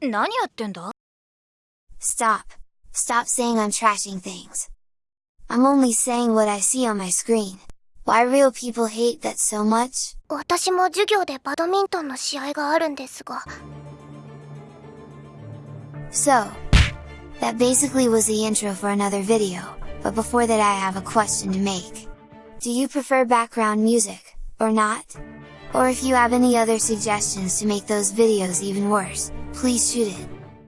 何やってんだ Stop. Stop saying I'm trashing things. I'm only saying what I see on my screen. Why real people hate that so much? 私も授業でバドミントンの試合があるんですが So, that basically was the intro for another video, but before that I have a question to make. Do you prefer background music, or not? Or if you have any other suggestions to make those videos even worse, please shoot it.